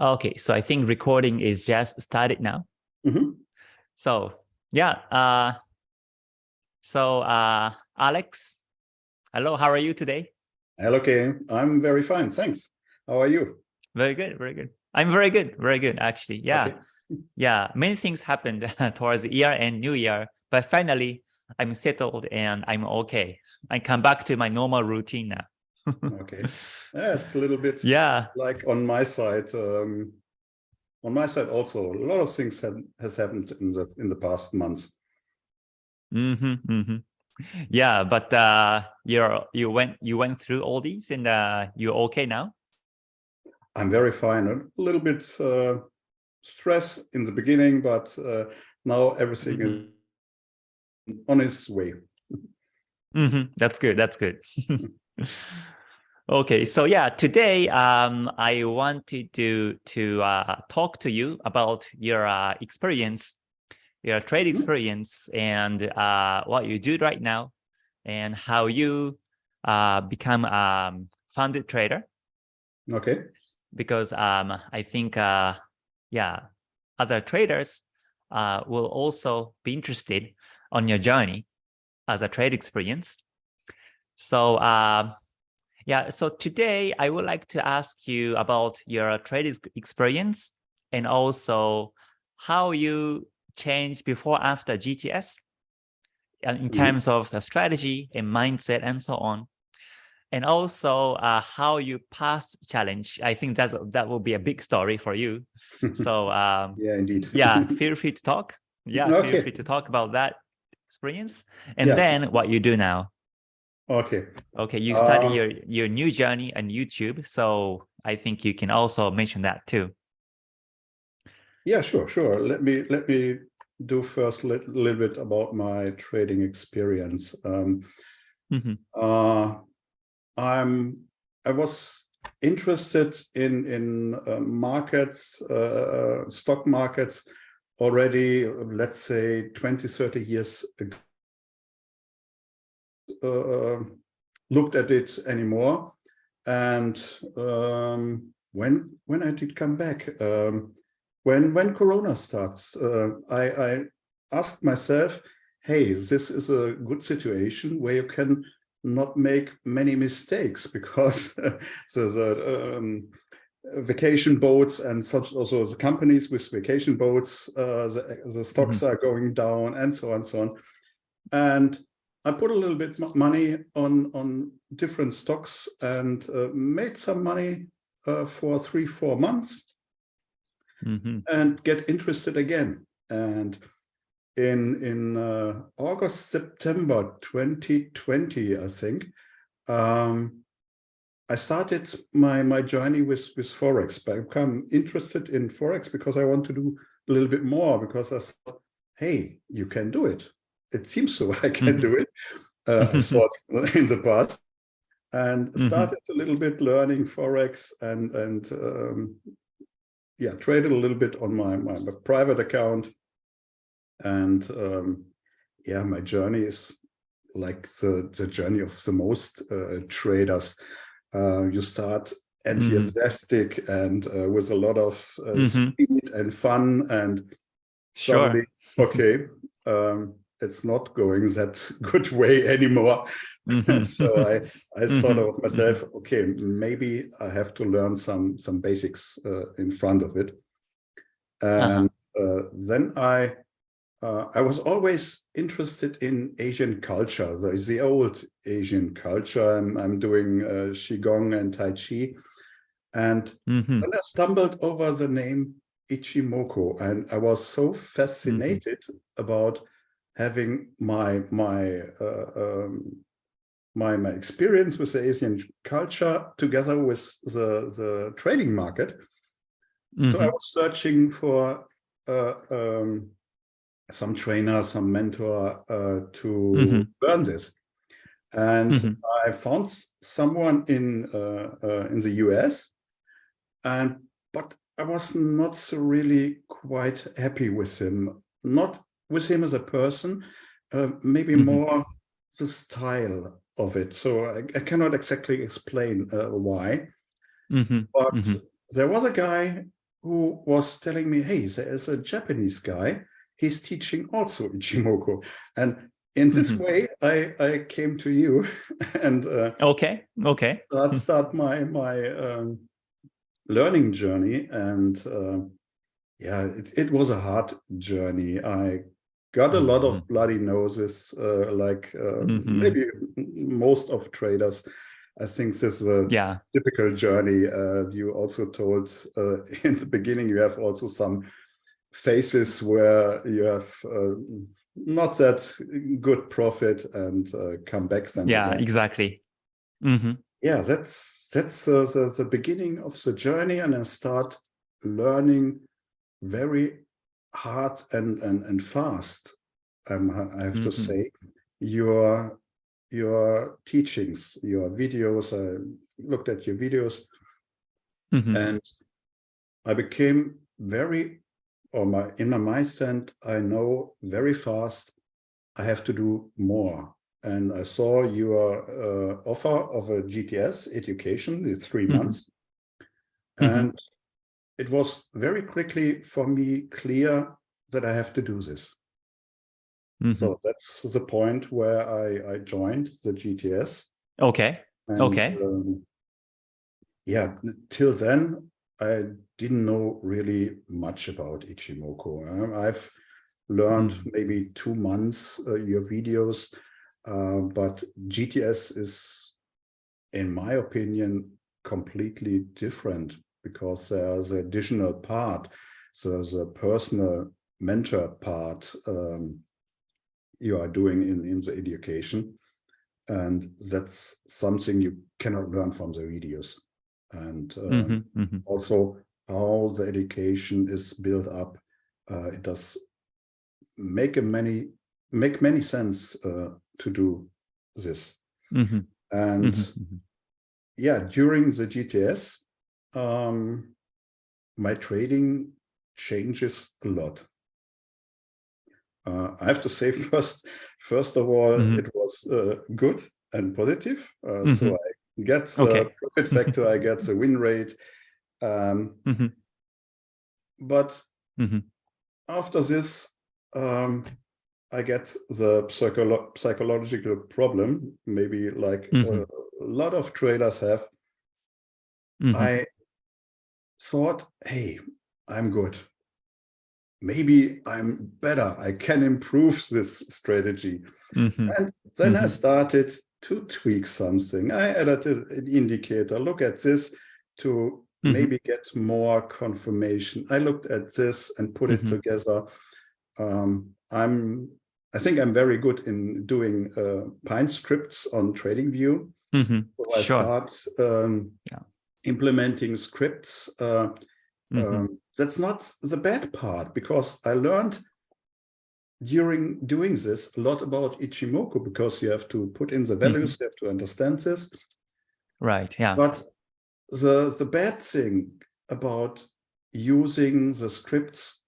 Okay, so I think recording is just started now. Mhm. So yeah, uh, so uh, Alex, hello, how are you today? Hello, Kay. I'm very fine, thanks. How are you? Very good, very good. I'm very good, very good, actually. Yeah, Okay. yeah. Many things happened towards the year and new year, but finally I'm settled and I'm okay. I come back to my normal routine now. Okay. Yeah, it's a little bit Yeah, like on my side. Um, on my side also, a lot of things have has happened in the in the past months. hmm hmm Yeah, but uh, you're you went you went through all these and uh, you're okay now. I'm very fine. A little bit uh, stress in the beginning, but uh, now everything Mhm. is on its way. hmm That's good. That's good. okay, so yeah, today um, I wanted to to uh, talk to you about your uh, experience, your trade Mhm. experience, and uh, what you do right now, and how you uh, become um, funded trader. Okay. Because um, I think, uh, yeah, other traders uh, will also be interested on your journey as a trade experience. So yeah, so today I would like to ask you about your trade experience and also how you change before after GTS in Mhm. terms of the strategy and mindset and so on. And also uh, how you passed challenge. I think that's that will be a big story for you. So um, yeah, indeed. yeah, feel free to talk. Yeah, feel free to talk about that experience and Yeah. then what you do now. Okay. Okay, you started Um, your your new journey on YouTube, so I think you can also mention that too. Yeah, sure, sure. Let me let me do first a lit- little bit about my trading experience. Um, Mhm, uh, I'm I was interested in in uh, markets, uh, stock markets already, uh, let's say 20, 30 years ago. Uh, looked at it anymore. And um, when when I did come back, um, when when Corona starts, uh, I, I asked myself, "Hey, this is a good situation where you can not make many mistakes because the, the um, vacation boats and such also the companies with vacation boats, uh, the, the stocks are going down and so on and so on." And I put a little bit mo- money on on different stocks and uh, made some money uh, for three four months mhm, and get interested again. And in in uh, August September 2020, I think, um, I started my my journey with with forex. But I become interested in forex because I want to do a little bit more because I thought, hey, you can do it. It seems so I can Mhm. do it. Uh, I thought in the past, and Mhm. started a little bit learning forex and and um, yeah, traded a little bit on my my, my private account, and um, yeah, my journey is like the the journey of the most uh, traders. Uh, you start enthusiastic and uh, with a lot of uh, Mhm. speed and fun and Sure. suddenly, okay, um, it's not going that good way anymore. Mhm. so I, I thought Mhm, of myself, okay, maybe I have to learn some some basics uh, in front of it. And uh, then I uh, I was always interested in Asian culture, the, the old Asian culture. I'm, I'm doing uh, Qigong and Tai Chi. And Mhm, then I stumbled over the name Ichimoku, and I was so fascinated about having my my uh, um, my my experience with the Asian culture together with the the trading market. So I mhm, was searching for uh, um, some trainer, some mentor uh, to Mhm. learn this, and mhm, I found someone in uh, uh, in the US, and but I was not so really quite happy with him. Not with him as a person, uh, maybe Mhm. more the style of it. So I, I cannot exactly explain uh, why. mhm, But mhm, there was a guy who was telling me, hey, there is a Japanese guy, he's teaching also Ichimoku. And in this Mhm. way, I, I came to you and uh, Okay. Okay. start, start my, my um, learning journey. And uh, yeah, it, it was a hard journey. I got a lot Mhm. of bloody noses, uh, like uh, Mhm. maybe most of traders. I think this is a Yeah. typical journey. Uh, you also told uh, in the beginning you have also some phases where you have uh, not that good profit and uh, come back then. Yeah. again. Exactly. hmm Yeah, that's that's uh, the, the beginning of the journey, and I start learning very hard and and and fast. Um, I have to Mhm. say, your your teachings, your videos. I looked at your videos, hmm and I became very, or my in my mindset, I know very fast. I have to do more, and I saw your uh, offer of a GTS education, the 3 Mhm. months, Mhm. and it was very quickly for me clear that I have to do this. Mhm. So that's the point where I, I joined the GTS. Okay. And, Okay. um, yeah, till then, I didn't know really much about Ichimoku. Um, I've learned Mm. maybe two months uh, your videos, uh, but GTS is, in my opinion, completely different because there's an additional part. So a personal mentor part um, you are doing in, in the education. And that's something you cannot learn from the videos. And uh, Mhm. Mhm. also how the education is built up. Uh, it does make a many make many sense uh, to do this. Mhm. And Mhm. Mhm. yeah, during the GTS, um, my trading changes a lot. Uh, I have to say first, first of all, Mhm. it was uh, good and positive. Uh, Mhm. So I get the Okay. profit factor, I get the win rate. Um, Mhm. but Mhm. after this, um, I get the psycholo psychological problem, maybe like Mhm. a lot of traders have. I thought, hey, I'm good. Maybe I'm better. I can improve this strategy. Mhm. And then I Mhm. started to tweak something. I added an indicator. Look at this to Mhm. maybe get more confirmation. I looked at this and put it Mhm. together. Um, I'm, I think I'm very good in doing uh, Pine scripts on TradingView. Mhm. So I Sure. start um, Yeah. Implementing scripts. Uh, Mhm. um, that's not the bad part because I learned during doing this a lot about Ichimoku because you have to put in the values, you have to understand this. Right. Yeah. But the the bad thing about using the scripts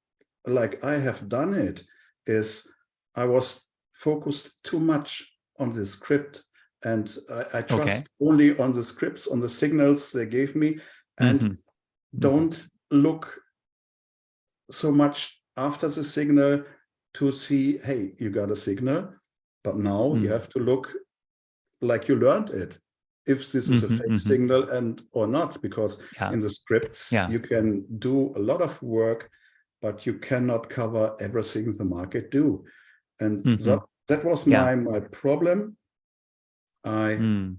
like I have done it is I was focused too much on the script and I, I trust only on the scripts, on the signals they gave me and Mhm. Mhm. don't look so much after the signal to see, hey, you got a signal, but now you Mm. have to look like you learned it. If this is a Mhm, fake signal and or not, because Yeah. in the scripts Yeah. you can do a lot of work, but you cannot cover everything the market do. And that that was Yeah. my my problem. I Mm.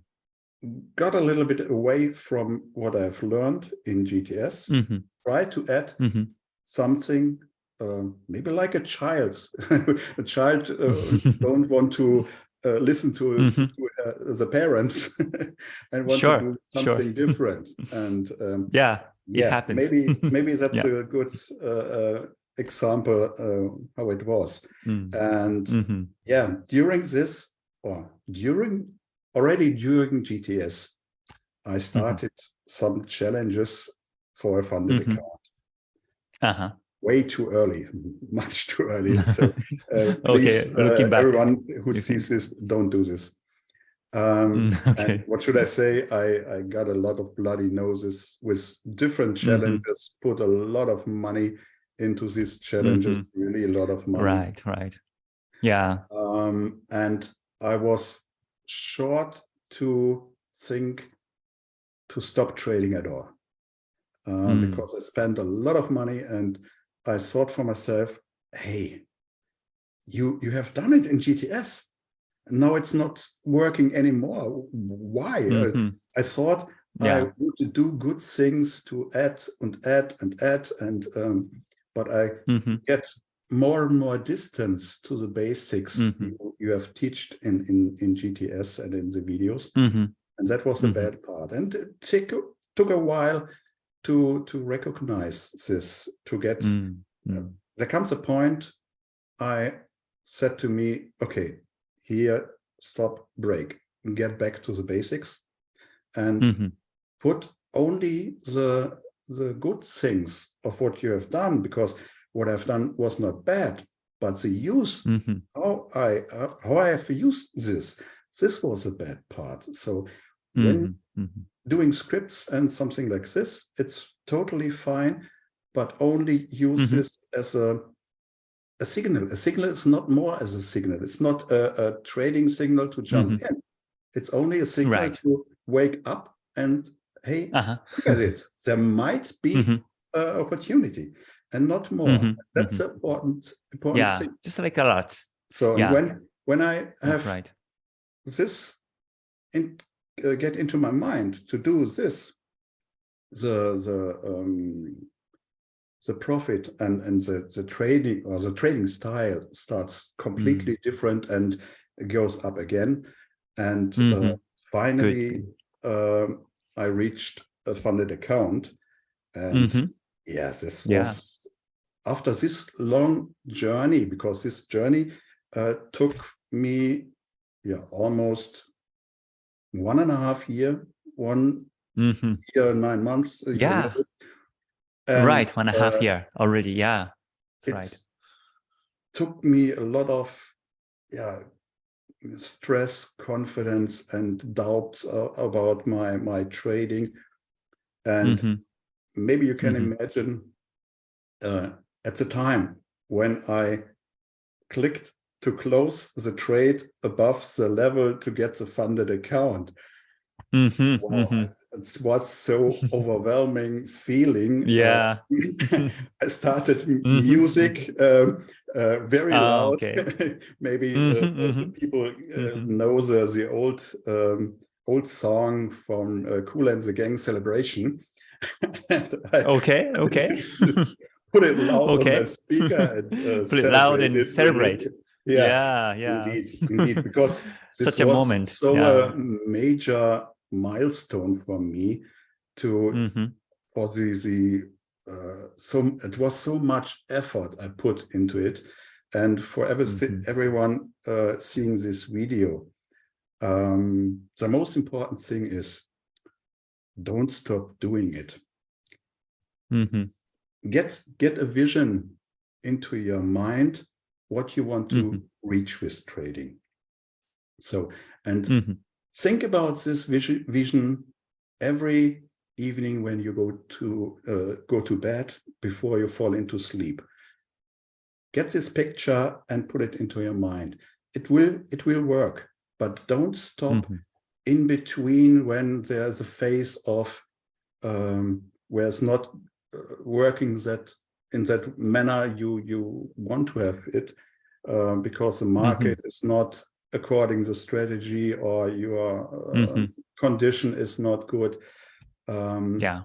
got a little bit away from what I've learned in GTS. Mhm. Try to add Mhm. something um, maybe like a child. a child uh, don't want to uh, listen to, Mhm. to uh, the parents and want Sure, to do sure. something different. And um, Yeah. It yeah, happens. maybe maybe that's Yeah. a good uh, uh, example uh, how it was. Mm. And Mhm. yeah, during this or during already during GTS, Mm-hmm. I started some challenges for a funded Mhm. account Uh-huh. way too early, much too early. So uh, Okay, please, uh, looking back, everyone who sees this, don't do this. Um, Mm, and okay. what should I say? I, I got a lot of bloody noses with different Mm-hmm. challenges, put a lot of money into these challenges, really a lot of money. Mm-hmm. Right, right. Yeah. Um, and I was short to think to stop trading at all uh, Mm. because I spent a lot of money and I thought for myself, hey, you you have done it in GTS. Now it's not working anymore. Why? Uh, Mhm. I thought I Yeah. want to do good things to add and add and add and um, but I Mhm. get more and more distance to the basics Mhm. you, you have taught in, in, in GTS and in the videos. Mhm. And that was the Mhm. bad part. And it took, took a while to, to recognize this, to get, Mm, mm. there comes a point I said to me, okay, here, stop, break, get back to the basics and Mhm. put only the the good things of what you have done because what I've done was not bad, but the use Mhm. how I uh, how I have used this this was a bad part. So when Mhm. Mhm. doing scripts and something like this, it's totally fine, but only use Mhm. this as a a signal. A signal is not more as a signal. It's not a, a trading signal to jump Mhm. in. It's only a signal Right. to wake up and hey, Uh-huh. look at it. There might be uh, opportunity and not more. Mhm, That's important, important Yeah, thing. just like a lot. So yeah. when when I have right. this in, uh, get into my mind to do this, the the um, the profit and and the the trading or the trading style starts completely Mm. different and goes up again, and uh, Mhm. finally um, I reached a funded account, and Mhm. yes, this was after this long journey because this journey uh, took me yeah almost one and a half year one Mhm. year nine months Yeah. and a bit. And, Right, one and a half uh, year already. Yeah, that's right. took me a lot of yeah stress confidence and doubts uh, about my my trading and Mhm. maybe you can Mhm. imagine uh, at the time when I clicked to close the trade above the level to get the funded account. Mhm. Wow, Mhm. it was so overwhelming feeling. Uh, Yeah. I started m- Mhm. music um, uh, very Ah, loud. okay. Maybe uh, Mhm, the, the mhm. people uh, know the the old um, old song from uh, Kool and the Gang Celebration. I Okay, okay. Put it loud on Okay. the speaker and uh, Put it loud and it, celebrate. really. Yeah, Yeah, yeah. indeed, indeed, because this Such a was moment, so yeah. a major milestone for me to Mhm. for the the uh, so it was so much effort I put into it, and for every, Mhm. everyone uh, seeing this video, um, the most important thing is don't stop doing it. Mhm. Get get a vision into your mind what you want to Mhm. reach with trading. So and Mhm. think about this vision, vision every evening when you go to uh, go to bed before you fall into sleep. Get this picture and put it into your mind. It will it will work, but don't stop Mhm. in between when there's a phase of um, where it's not working that in that manner you you want to have it uh, because the market is not according the strategy or your uh, Mhm. condition is not good. Um, Yeah.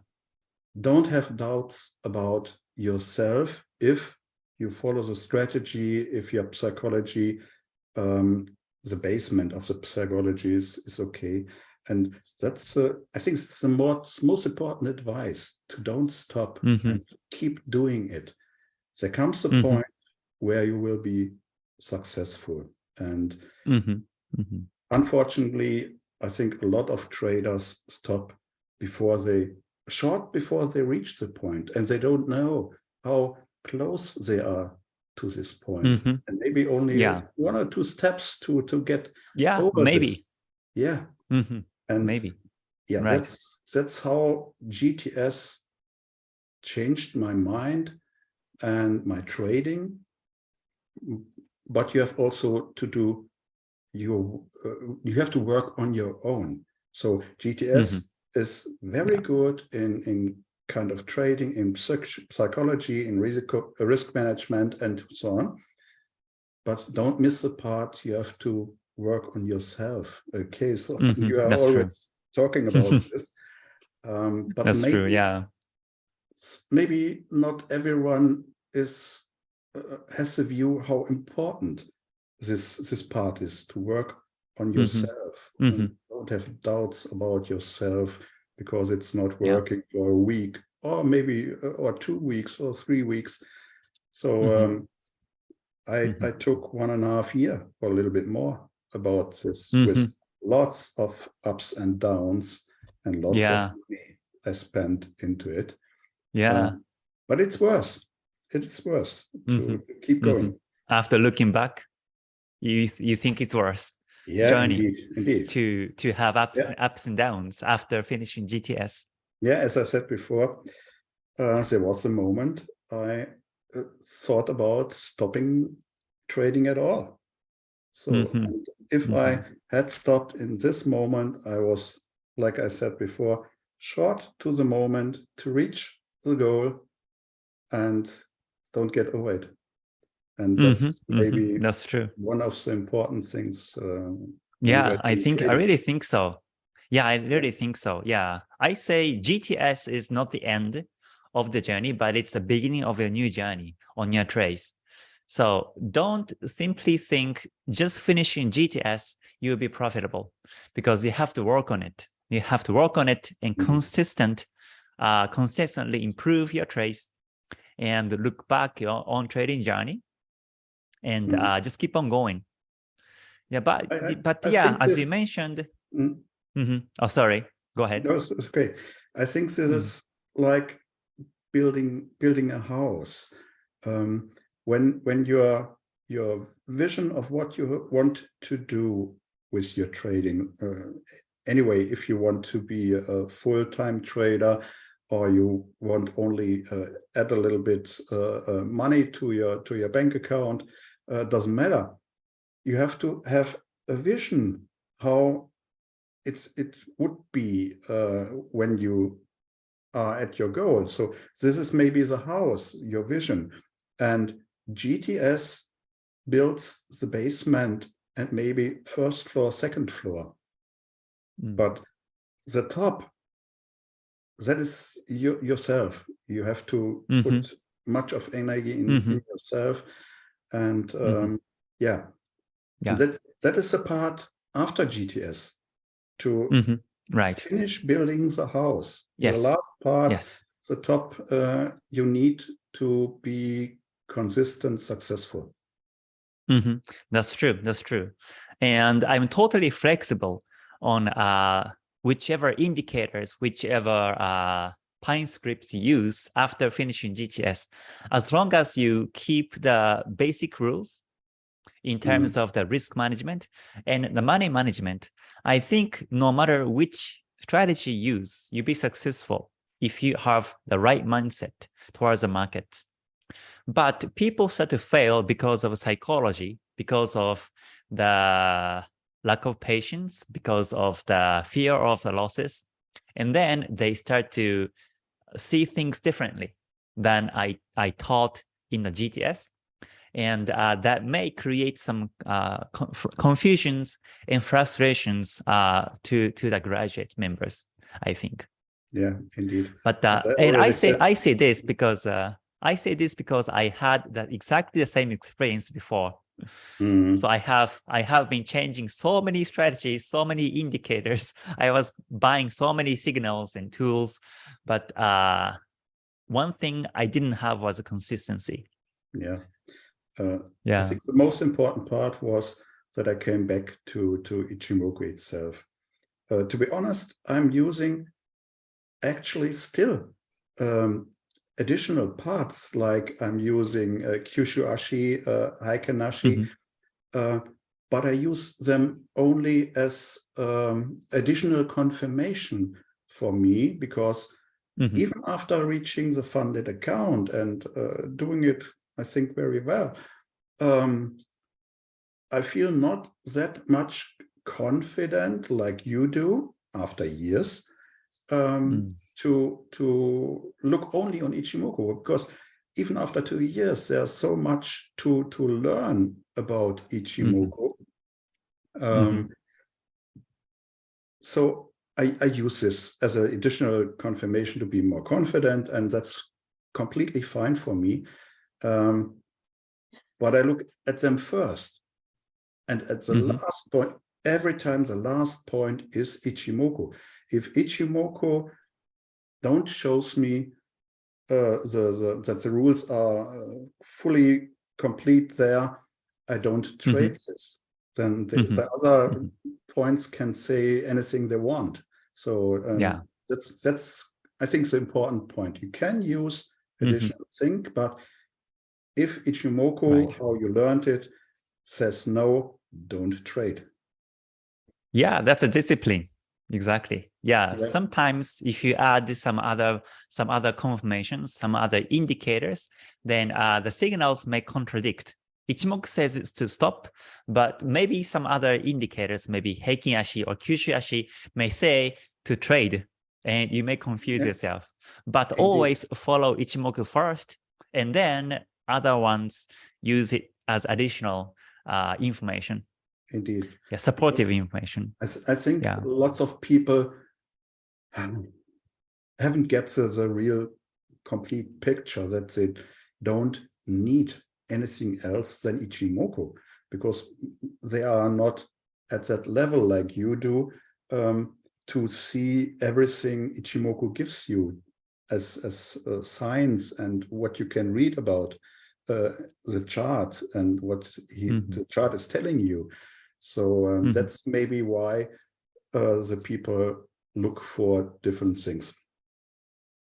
Don't have doubts about yourself if you follow the strategy, if your psychology, um, the basement of the psychology is, is okay. And that's, uh, I think it's the most, most important advice to don't stop Mhm. and keep doing it. There comes a Mhm. point where you will be successful. And Mhm. Mhm. unfortunately, I think a lot of traders stop before they, short before they reach the point, and they don't know how close they are to this point. Mhm. And maybe only Yeah. one or two steps to, to get Yeah, over maybe. this. Yeah, Mhm, and Maybe. yeah, right. that's that's how GTS changed my mind and my trading. Mm, But you have also to do your uh, you have to work on your own. So GTS is very Yeah. good in in kind of trading in psych- psychology in risk risk management and so on. But don't miss the part you have to work on yourself. Okay, so Mhm, you are that's true. always talking about this. Um, but That's maybe, true. Yeah. maybe not everyone is uh, has the view how important this this part is to work on yourself. and Mhm. Don't have doubts about yourself because it's not Yeah. working for a week or maybe uh, or two weeks or three weeks. So Mhm. um, I Mhm. I took one and a half year or a little bit more about this Mhm. with lots of ups and downs and lots Yeah. of money I spent into it. Yeah. Um, but it's worse. It's worse to Mhm. keep going. After looking back, you th- you think it's worse Yeah, journey indeed, indeed. to to have ups Yeah. ups and downs after finishing GTS. Yeah, as I said before, uh, there was a moment I uh, thought about stopping trading at all. So Mhm. and if I had stopped in this moment, I was, like I said before, short to the moment to reach the goal and don't get over it. And that's Mhm, mhm. maybe That's true. one of the important things. Uh, Yeah, I think I really think so. Yeah, I really think so. Yeah, I say GTS is not the end of the journey, but it's the beginning of a new journey on your trace. So don't simply think just finishing GTS, you'll be profitable because you have to work on it. You have to work on it and Mhm. consistent, uh, consistently improve your trace and look back your own trading journey and Mhm. uh, just keep on going. Yeah, but I- I- but I yeah, as you mentioned. Mm. Mhm. Oh, sorry. Go ahead. No, it's, it's okay. I think this Mm. is like building building a house. Um, when when your your vision of what you want to do with your trading. Uh, anyway, if you want to be a full-time trader or you want only uh, add a little bit uh, uh, money to your to your bank account, uh, doesn't matter. You have to have a vision how it's it would be uh, when you are at your goal. So this is maybe the house, your vision, and GTS builds the basement and maybe first floor, second floor, Mm. but the top, that is you, yourself. You have to Mhm. put much of energy in, in Mhm. yourself, and um, Mhm. yeah, Yeah. and that that is the part after GTS to Mhm. Right. finish building the house. Yes. The last part, Yes. the top, uh, you need to be consistent, successful. Mhm. That's true. That's true. And I'm totally flexible on uh, whichever indicators, whichever uh, Pine scripts you use after finishing GTS, as long as you keep the basic rules in terms of the risk management and the money management, I think no matter which strategy you use, you'll be successful if you have the right mindset towards the market. But people start to fail because of psychology, because of the lack of patience, because of the fear of the losses. And then they start to see things differently than I, I taught in the GTS. And uh, that may create some uh, conf confusions and frustrations uh, to, to the graduate members, I think. Yeah, indeed. But uh, and I say I say this because uh, I say this because I had that exactly the same experience before. Mhm. So I have I have been changing so many strategies, so many indicators. I was buying so many signals and tools, but uh, one thing I didn't have was a consistency. Yeah. Uh, yeah. I think the most important part was that I came back to, to Ichimoku itself. Uh, to be honest, I'm using actually still um, additional parts like I'm using uh, Kyushu Ashi, uh, Heikin Ashi, Mhm. uh, but I use them only as um, additional confirmation for me because mm -hmm. even after reaching the funded account and uh, doing it, I think very well, um, I feel not that much confident like you do after years um, mm. To to look only on Ichimoku because even after two years, there's so much to to learn about Ichimoku. Mm -hmm. um, mm -hmm. So I, I use this as an additional confirmation to be more confident, and that's completely fine for me. Um, but I look at them first. And at the mm -hmm. last point, every time the last point is Ichimoku. If Ichimoku don't shows me uh, the, the, that the rules are uh, fully complete there, I don't trade mm -hmm. this. Then the, mm -hmm. the other mm -hmm. points can say anything they want. So um, yeah, that's that's I think the important point. You can use mm-hmm. additional sync, but if Ichimoku, right. how you learned it, says no, don't trade. Yeah, that's a discipline. Exactly. Yeah. yeah. Sometimes if you add some other some other confirmations, some other indicators, then uh, the signals may contradict. Ichimoku says it's to stop, but maybe some other indicators, maybe Heikin Ashi or Kyushu Ashi may say to trade, and you may confuse yeah. yourself. But Indeed. always follow Ichimoku first, and then other ones use it as additional uh, information. Indeed. Yeah, supportive information. I, I think yeah. lots of people haven't get the, the real complete picture that they don't need anything else than Ichimoku because they are not at that level like you do um, to see everything Ichimoku gives you as, as uh, science and what you can read about uh, the chart and what he, mm -hmm. the chart is telling you. So um, mm -hmm. that's maybe why uh, the people look for different things.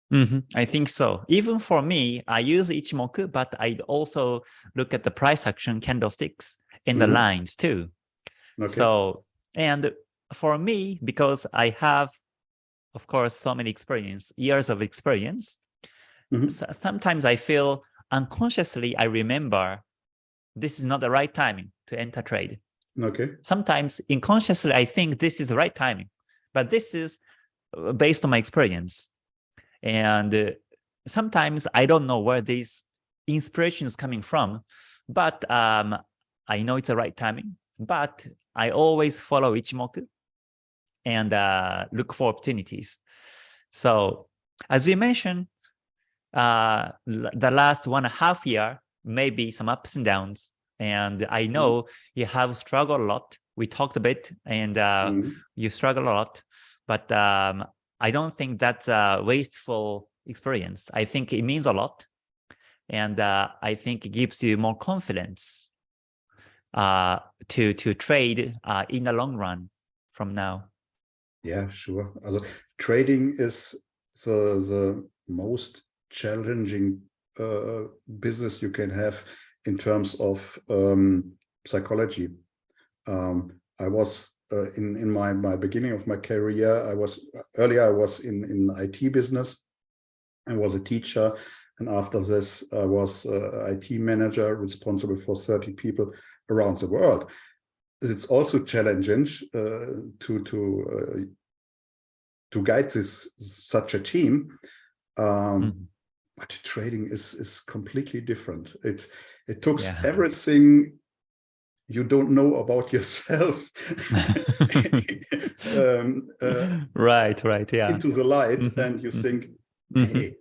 Mm -hmm. I think so. Even for me, I use Ichimoku, but I also look at the price action candlesticks and mm -hmm. the mm-hmm. lines too. Okay. So, and for me, because I have, of course, so many experience, years of experience, mm -hmm. so sometimes I feel unconsciously, I remember this is not the right timing to enter trade. Okay. Sometimes unconsciously, I think this is the right timing, but this is uh, based on my experience. And uh, sometimes I don't know where this inspiration is coming from, but um, I know it's the right timing, but I always follow Ichimoku and uh, look for opportunities. So as you mentioned, uh, the last one and a half year, maybe some ups and downs, and I mm-hmm. know you have struggled a lot. We talked a bit and uh, mm. you struggle a lot, but um, I don't think that's a wasteful experience. I think it means a lot. And uh, I think it gives you more confidence uh, to to trade uh, in the long run from now. Yeah, sure. Also, trading is the, the most challenging uh, business you can have in terms of um, psychology. Um, I was uh, in in my my beginning of my career. I was earlier. I was in in IT business. I was a teacher, and after this, I was IT manager responsible for 30 people around the world. It's also challenging uh, to to uh, to guide this such a team. Um, mm -hmm. But trading is is completely different. It it took yeah. everything you don't know about yourself um, uh, right right yeah into the light mm -hmm. and you mm-hmm. think mm -hmm. hey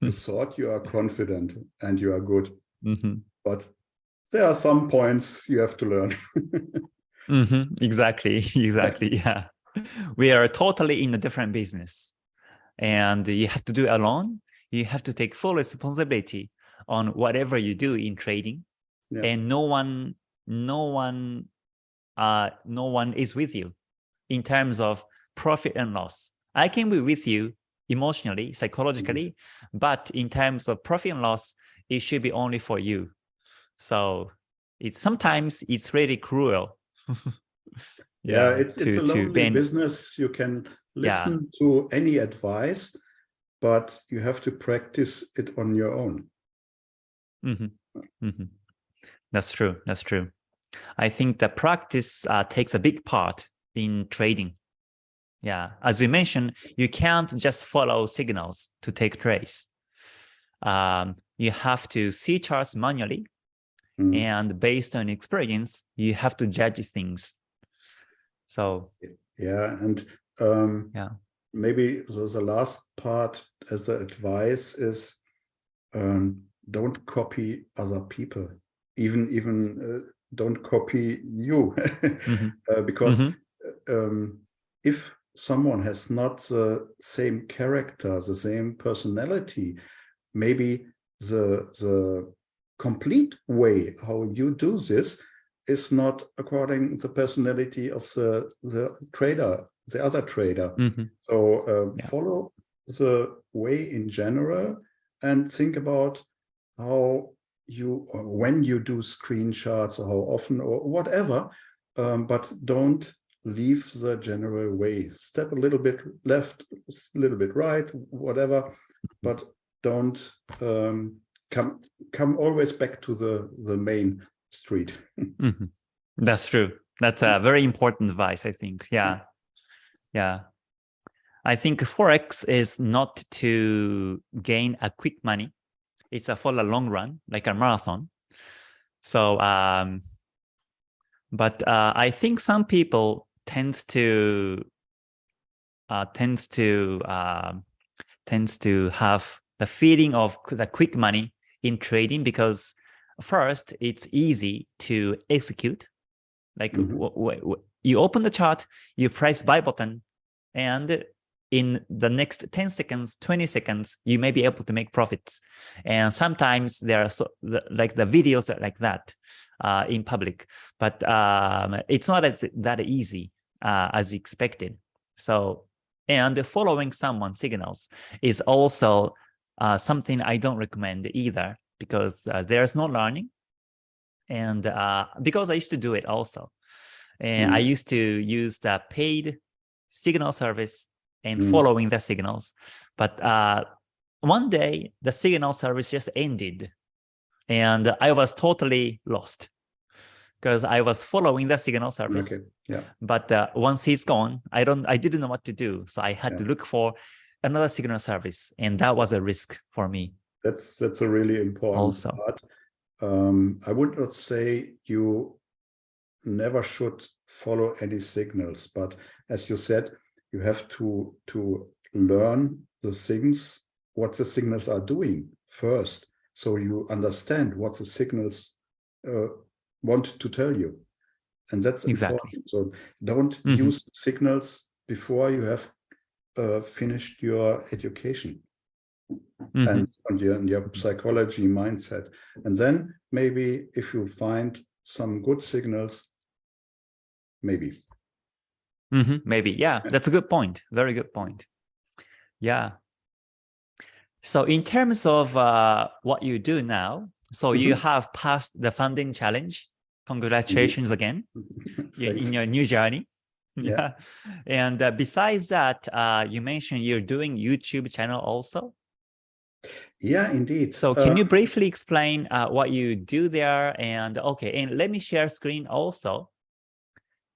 you thought you are confident and you are good mm -hmm. but there are some points you have to learn mm-hmm. exactly exactly yeah we are totally in a different business and you have to do it alone you have to take full responsibility on whatever you do in trading yeah. and no one no one uh no one is with you in terms of profit and loss i can be with you emotionally psychologically mm -hmm. but in terms of profit and loss it should be only for you so it's sometimes it's really cruel yeah, it's to- it's a lonely business. You can Yeah. listen to any advice, but you have to practice it on your own. Mhm, mhm. That's true. That's true. I think the practice uh, takes a big part in trading. Yeah, as you mentioned, you can't just follow signals to take trades. Um, you have to see charts manually, Mm. and based on experience, you have to judge things. So Yeah, and um, Yeah. maybe the, the last part as the advice is um, don't copy other people, even even uh, don't copy you, Mhm. uh, because Mhm. um, if someone has not the same character, the same personality, maybe the the complete way how you do this is not according the personality of the the trader, the other trader. Mhm. So uh, Yeah. follow the way in general and think about how you or when you do screenshots or how often or whatever, um, but don't leave the general way. Step a little bit left, a little bit right, whatever, but don't um, come come always back to the the main street. Mhm. That's true. That's a very important advice, I think. Yeah. Yeah. I think Forex is not to gain a quick money. It's a for a long run, like a marathon. So, um, but uh, I think some people tends to uh, tends to um tends to have the feeling of the quick money in trading because first it's easy to execute like w- w- you open the chart you press buy button and in the next 10 seconds 20 seconds you may be able to make profits and sometimes there are so the, like the videos like that uh, in public but um, it's not that, easy uh, as expected so and following someone's signals is also uh, something I don't recommend either because uh, there's no learning. And uh, because I used to do it also. And I Mm. used to use the paid signal service and Mm. following the signals. But uh, one day the signal service just ended and I was totally lost because I was following the signal service Okay, yeah. but uh, once he's gone i don't i didn't know what to do so i had to look for another signal service and that was a risk for me That's that's a really important Also. part. Um, I would not say you never should follow any signals, but as you said, you have to to learn the things what the signals are doing first, so you understand what the signals uh, want to tell you, and that's Exactly. important. So don't Mhm. use signals before you have uh, finished your education Mhm. and on your, on your psychology mindset. And then maybe if you find some good signals, maybe. Mhm. maybe yeah that's a good point very good point yeah so in terms of uh, what you do now so you Mhm. have passed the funding challenge congratulations again in your new journey Yeah. yeah and uh, besides that uh, you mentioned you're doing youtube channel also Yeah, indeed. So can Uh, you briefly explain uh, what you do there? And okay, and let me share screen also.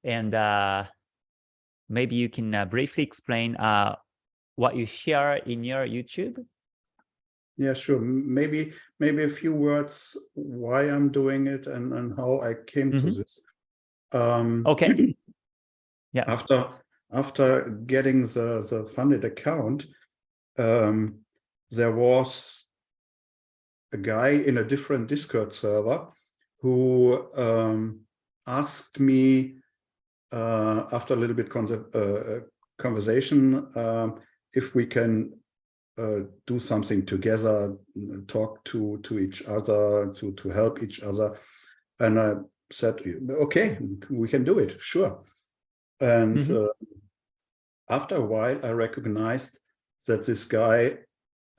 And uh, maybe you can uh, briefly explain uh, what you share in your YouTube. Yeah, sure. Maybe maybe a few words why I'm doing it and, and how I came to Mhm. this. Um, Okay. Yeah. After after getting the the funded account, um, there was a guy in a different Discord server who um, asked me uh, after a little bit uh, conversation um, if we can uh, do something together, talk to to each other, to to help each other, and I said, okay, we can do it, sure. And Mhm. uh, after a while, I recognized that this guy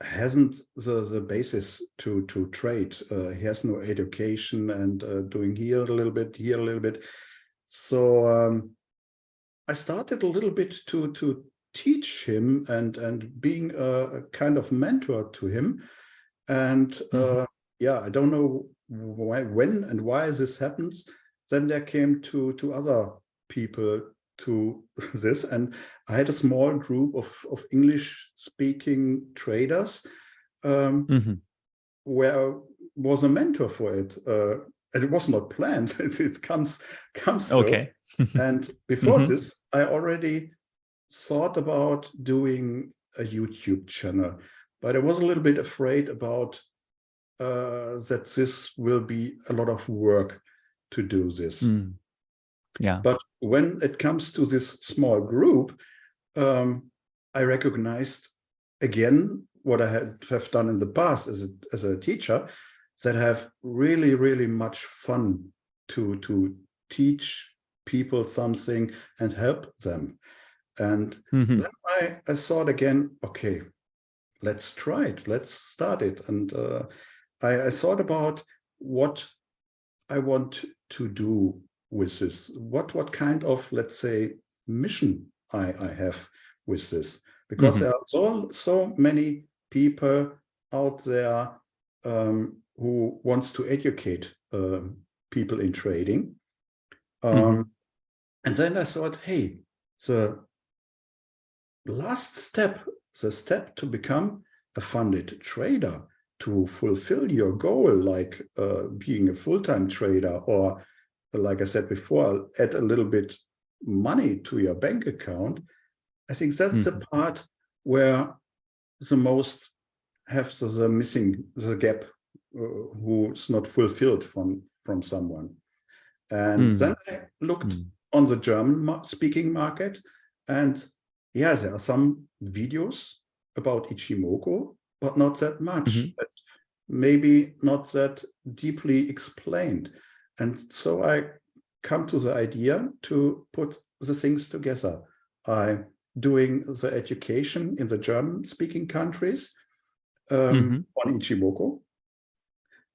hasn't the the basis to to trade. Uh, he has no education and uh, doing here a little bit, here a little bit. So um, I started a little bit to to teach him and and being a, a kind of mentor to him. And Mhm. uh, yeah, I don't know why, when and why this happens. Then there came to to other people to this, and I had a small group of of English speaking traders um, Mhm. where I was a mentor for it. Uh, it was not planned. It, it comes comes so. Okay. And before Mhm. this, I already thought about doing a YouTube channel, but I was a little bit afraid about uh, that this will be a lot of work to do this. Mm. Yeah. But when it comes to this small group, um, I recognized again what I had have done in the past as a, as a teacher, that have really, really much fun to, to teach people something and help them. And Mhm. then I, I thought again, okay, let's try it, let's start it. And uh, I, I thought about what I want to do with this. What what kind of, let's say, mission I, I have with this. Because Mhm. there are so, so many people out there um, who wants to educate um, people in trading. Um, Mhm. And then I thought, hey, the last step, the step to become a funded trader, to fulfill your goal, like uh, being a full-time trader, or like I said before, add a little bit money to your bank account. I think that's the Mhm. part where the most have the, the missing the gap who's not fulfilled from from someone. And Mm. then I looked Mm. on the German speaking market. And yeah, there are some videos about Ichimoku, but not that much. Mhm. and Maybe not that deeply explained. And so I come to the idea to put the things together. I doing the education in the German speaking countries um, Mhm. on Ichimoku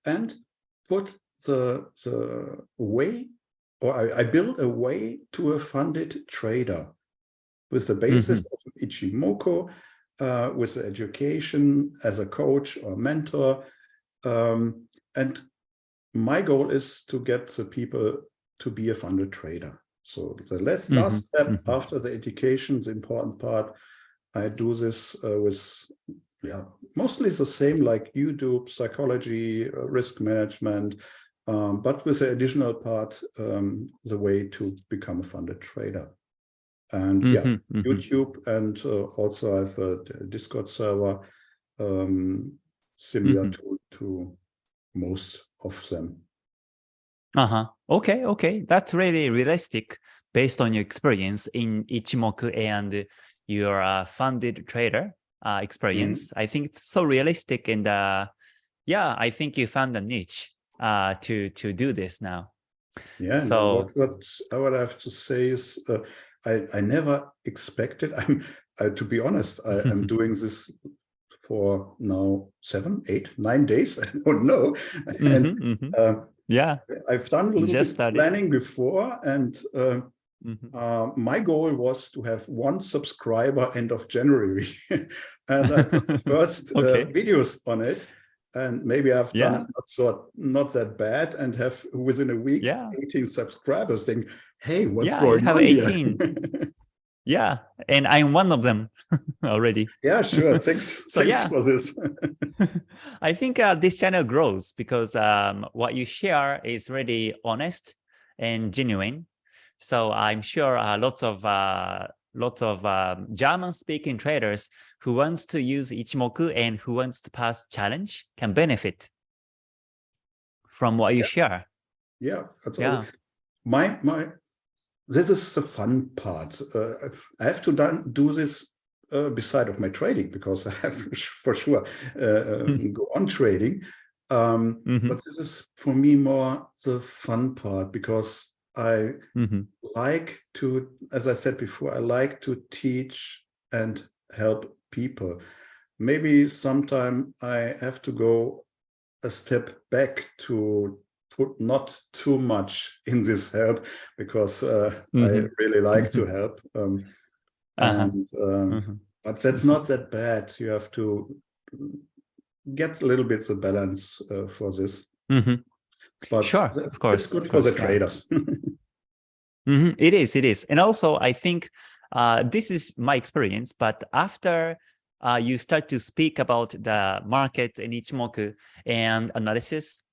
and put the, the way or I, I built a way to a funded trader with the basis of Ichimoku, uh, with the education as a coach or mentor. Um, and my goal is to get the people to be a funded trader. So the last, Mhm, last step mhm. after the education, the important part, I do this uh, with yeah, mostly the same like YouTube, psychology, uh, risk management, um, but with the additional part, um, the way to become a funded trader. And yeah, Mhm, mhm. YouTube and uh, also I have a Discord server um, similar Mhm. to, to most of them. Uh-huh. Okay, okay. That's really realistic based on your experience in Ichimoku and your uh, funded trader uh, experience. I think it's so realistic and uh, yeah, I think you found a niche uh, to to do this now. Yeah, So- what, what I would have to say is uh, I, I never expected, I'm, uh, to be honest, I am doing this for now seven, eight, nine days, I don't know. And Mhm, mhm. uh, Yeah. I've done a little just bit started. planning before and uh, Mhm. uh, my goal was to have one subscriber end of January. and I put the first Okay. uh, videos on it. And maybe I've Yeah. done not so not that bad and have within a week Yeah. 18 subscribers think, hey, what's Yeah, going have on 18. here? Yeah. And I'm one of them already. yeah, sure. Thanks, So, thanks for this. I think uh, this channel grows because um, what you share is really honest and genuine. So I'm sure uh, lots of uh, lots of um, German-speaking traders who wants to use Ichimoku and who wants to pass challenge can benefit from what you share. yeah, that's all. Yeah. my my this is the fun part uh, i have to done, do this uh, beside of my trading because i have for sure uh, um, go on trading um Mhm. but this is for me more the fun part because i Mhm. like to as i said before i like to teach and help people maybe sometime i have to go a step back to put not too much in this help because uh, I Mhm. really like to help. Um, Uh-huh. and um, Mhm. but that's not that bad. You have to get a little bit the balance uh, for this. Mhm. But Sure, of course, it's good for the course, traders. Mhm, It is, it is. And also, I think uh, this is my experience, but after uh, you start to speak about the market and Ichimoku and analysis,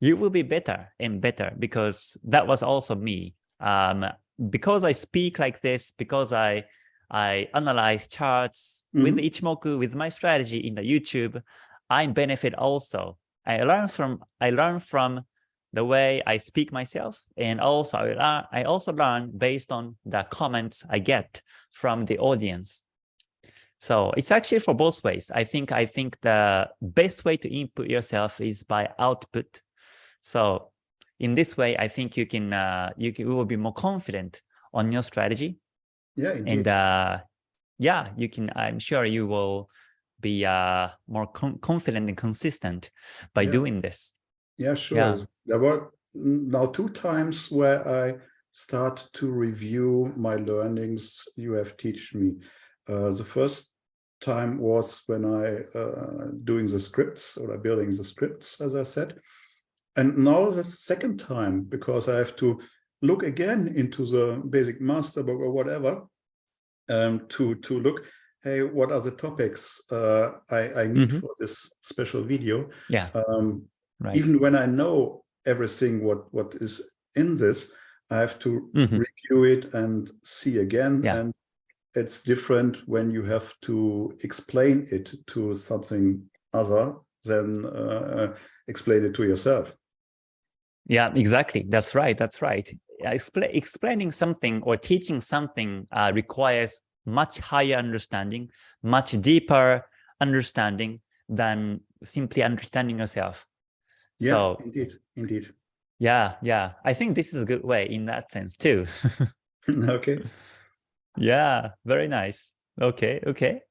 you will be better and better because that was also me. Um, because I speak like this, because I I analyze charts with Mhm. Ichimoku, with my strategy in the YouTube, I benefit also. I learn from I learn from the way I speak myself, and also I, I also learn based on the comments I get from the audience. So it's actually for both ways. I think I think the best way to input yourself is by output. So in this way, I think you can uh, you can you will be more confident on your strategy, yeah, indeed. and uh, yeah, you can. I'm sure you will be uh, more con confident and consistent by Yeah. doing this. Yeah, sure. Yeah. There were mm, now two times where I start to review my learnings you have teach me. Uh, the first time was when I uh, doing the scripts or building the scripts, as I said. And now the second time, because I have to look again into the basic master book or whatever, um, to, to look, hey, what are the topics uh, I, I need Mhm. for this special video? Yeah, Um, right. even when I know everything what what is in this, I have to Mhm. review it and see again. Yeah. And it's different when you have to explain it to something other than uh, explain it to yourself. Yeah, exactly. That's right. That's right. Expla explaining something or teaching something uh, requires much higher understanding, much deeper understanding than simply understanding yourself. Yeah, So indeed, indeed. yeah, yeah, I think this is a good way in that sense too. okay. yeah, very nice. Okay, okay.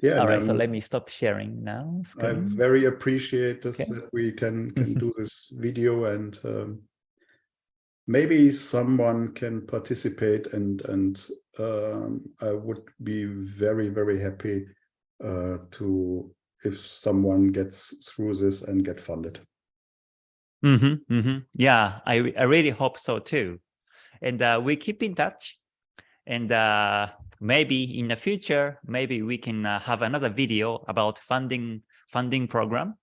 Yeah. All right, so I'm- let me stop sharing now. I very appreciate this Okay. that we can can do this video and um, maybe someone can participate and and um, I would be very very happy uh, to if someone gets through this and get funded. hmm hmm Yeah, I, I really hope so too. And uh, we keep in touch. And uh, maybe in the future, maybe we can uh, have another video about funding funding program,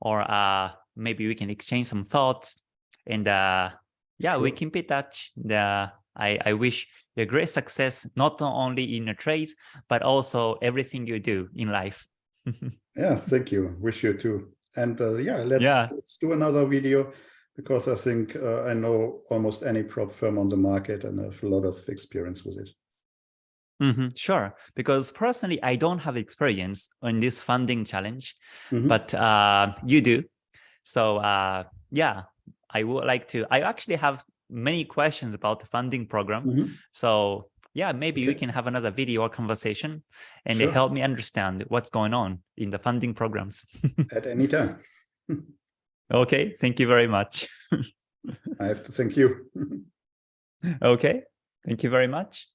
or uh, maybe we can exchange some thoughts. And uh, yeah, we keep in touch. The I, I wish you great success, not only in your trades, but also everything you do in life. Yeah, thank you. Wish you too. And uh, yeah, let's Yeah. let's do another video because I think uh, I know almost any prop firm on the market and have a lot of experience with it. Mm -hmm, sure, because personally, I don't have experience on this funding challenge, Mhm. but uh, you do. So uh, yeah, I would like to. I actually have many questions about the funding program. Mhm. So yeah, maybe we can have another video or conversation and Sure. help me understand what's going on in the funding programs. At any time. okay, thank you very much. I have to thank you. okay, thank you very much.